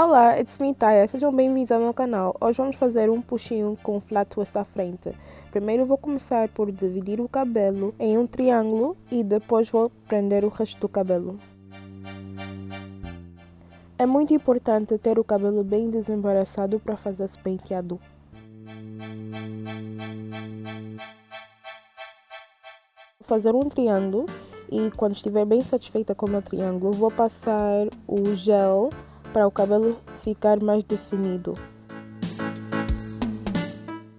Olá, it's me Taya, sejam bem-vindos ao meu canal. Hoje vamos fazer um puxinho com flat twist à frente. Primeiro vou começar por dividir o cabelo em um triângulo e depois vou prender o resto do cabelo. É muito importante ter o cabelo bem desembaraçado para fazer esse penteado. Vou fazer um triângulo e quando estiver bem satisfeita com o meu triângulo vou passar o gel para o cabelo ficar mais definido.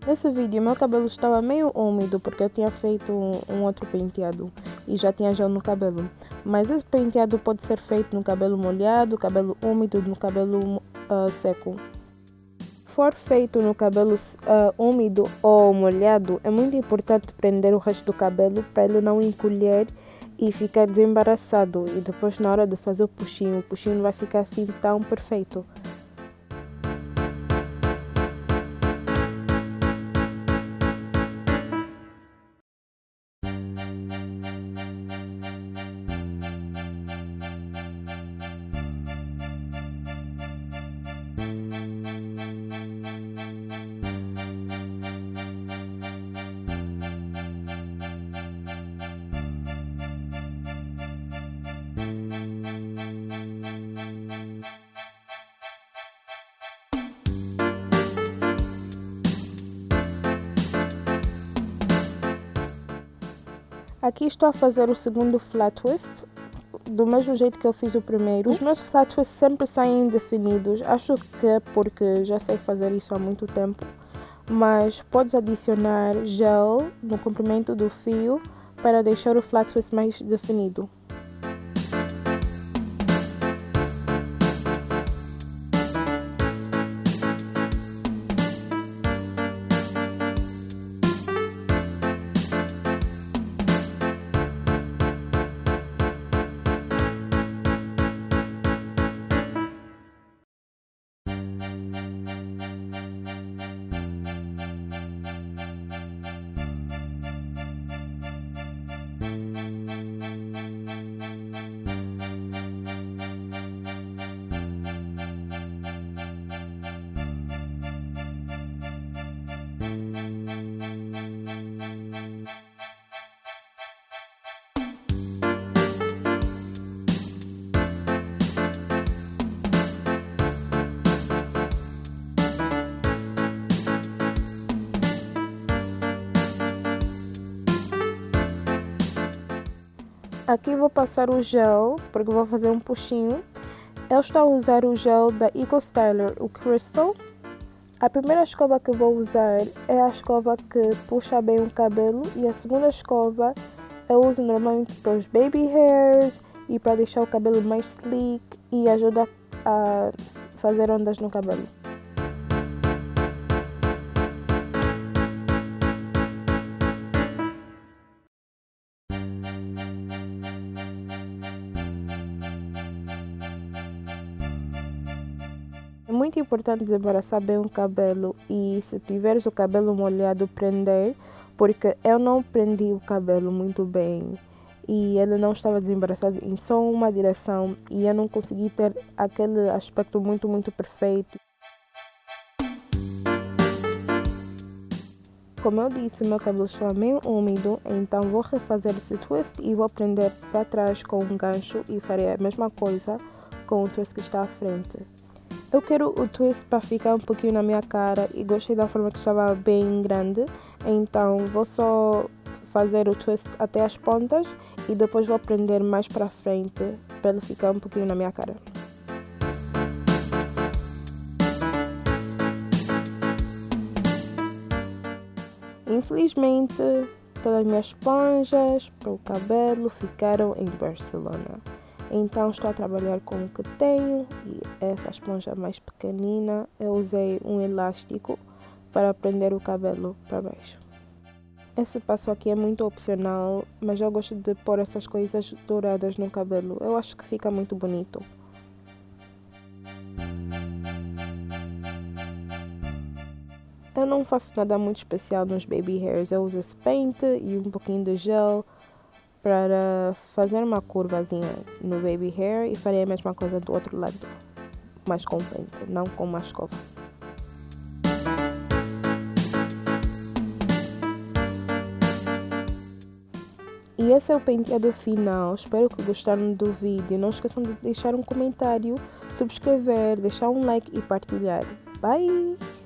Nesse vídeo meu cabelo estava meio úmido porque eu tinha feito um, outro penteado e já tinha gel no cabelo. Mas esse penteado pode ser feito no cabelo molhado, cabelo úmido, no cabelo uh, seco. For feito no cabelo uh, úmido ou molhado, é muito importante prender o resto do cabelo para ele não encolher e ficar desembaraçado. E depois na hora de fazer o puxinho, o puxinho não vai ficar assim tão perfeito. Aqui estou a fazer o segundo flat twist, do mesmo jeito que eu fiz o primeiro. Os meus flat twists sempre saem definidos, acho que é porque já sei fazer isso há muito tempo. Mas podes adicionar gel no comprimento do fio para deixar o flat twist mais definido. Aqui vou passar o gel, porque vou fazer um puxinho. Eu estou a usar o gel da Eco Styler, o Crystal. A primeira escova que vou usar é a escova que puxa bem o cabelo e a segunda escova eu uso normalmente para os baby hairs e para deixar o cabelo mais sleek e ajuda a fazer ondas no cabelo. Muito importante desembaraçar bem o cabelo e se tiveres o cabelo molhado prender, porque eu não prendi o cabelo muito bem e ele não estava desembaraçado em só uma direção e eu não consegui ter aquele aspecto muito, muito perfeito. Como eu disse, meu cabelo estava meio úmido, então vou refazer esse twist e vou prender para trás com um gancho e farei a mesma coisa com o twist que está à frente. Eu quero o twist para ficar um pouquinho na minha cara e gostei da forma que estava bem grande, então vou só fazer o twist até as pontas e depois vou prender mais para frente para ele ficar um pouquinho na minha cara. Infelizmente, todas as minhas esponjas para o cabelo ficaram em Barcelona. Então estou a trabalhar com o que tenho e essa esponja mais pequenina eu usei um elástico para prender o cabelo para baixo. Esse passo aqui é muito opcional, mas eu gosto de pôr essas coisas douradas no cabelo. Eu acho que fica muito bonito. Eu não faço nada muito especial nos baby hairs. Eu uso esse pente e um pouquinho de gel para fazer uma curvazinha no baby hair e farei a mesma coisa do outro lado. mais com pente, não com uma escova. E esse é o penteado final. Espero que gostaram do vídeo. Não esqueçam de deixar um comentário, subscrever, deixar um like e partilhar. Bye!